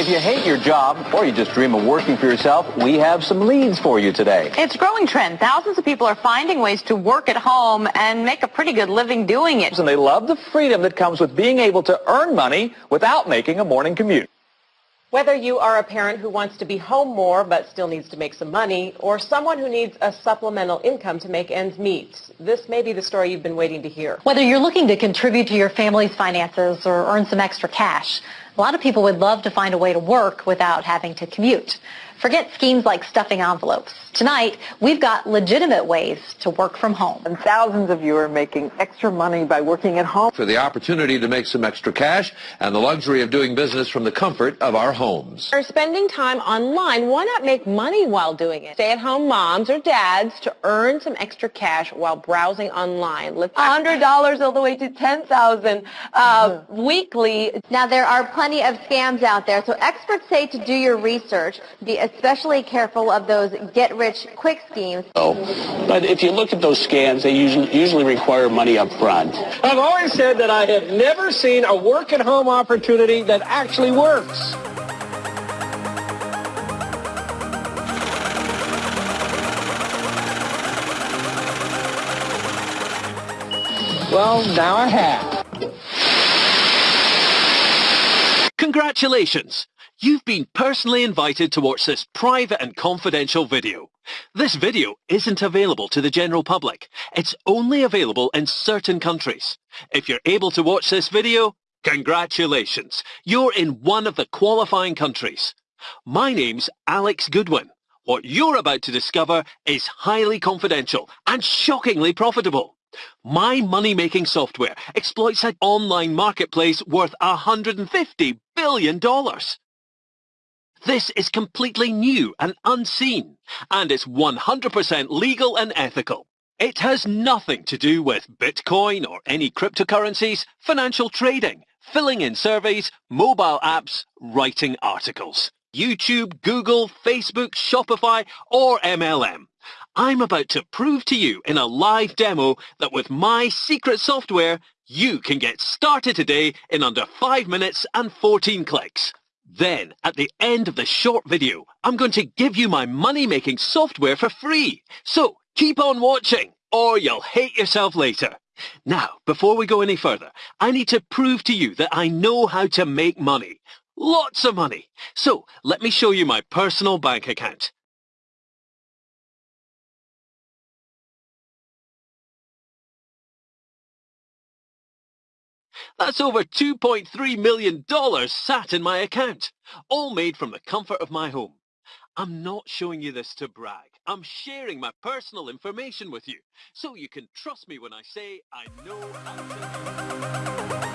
If you hate your job or you just dream of working for yourself, we have some leads for you today. It's a growing trend. Thousands of people are finding ways to work at home and make a pretty good living doing it. And they love the freedom that comes with being able to earn money without making a morning commute. Whether you are a parent who wants to be home more but still needs to make some money, or someone who needs a supplemental income to make ends meet, this may be the story you've been waiting to hear. Whether you're looking to contribute to your family's finances or earn some extra cash, a lot of people would love to find a way to work without having to commute. Forget schemes like stuffing envelopes. Tonight, we've got legitimate ways to work from home. And thousands of you are making extra money by working at home. For the opportunity to make some extra cash and the luxury of doing business from the comfort of our homes. Are spending time online, why not make money while doing it? Stay-at-home moms or dads to earn some extra cash while browsing online. Let's $100 all the way to 10000 uh, weekly. Now, there are plenty of scams out there, so experts say to do your research. Be especially careful of those get-rich-quick schemes. Oh, but if you look at those scams, they usually, usually require money up front. I've always said that I have never seen a work-at-home opportunity that actually works. Well, now I have. Congratulations! You've been personally invited to watch this private and confidential video. This video isn't available to the general public. It's only available in certain countries. If you're able to watch this video, congratulations. You're in one of the qualifying countries. My name's Alex Goodwin. What you're about to discover is highly confidential and shockingly profitable. My money-making software exploits an online marketplace worth $150 billion. This is completely new and unseen, and it's 100% legal and ethical. It has nothing to do with Bitcoin or any cryptocurrencies, financial trading, filling in surveys, mobile apps, writing articles, YouTube, Google, Facebook, Shopify, or MLM. I'm about to prove to you in a live demo that with my secret software, you can get started today in under 5 minutes and 14 clicks. Then, at the end of the short video, I'm going to give you my money-making software for free. So, keep on watching, or you'll hate yourself later. Now, before we go any further, I need to prove to you that I know how to make money. Lots of money. So, let me show you my personal bank account. That's over $2.3 million sat in my account, all made from the comfort of my home. I'm not showing you this to brag. I'm sharing my personal information with you, so you can trust me when I say I know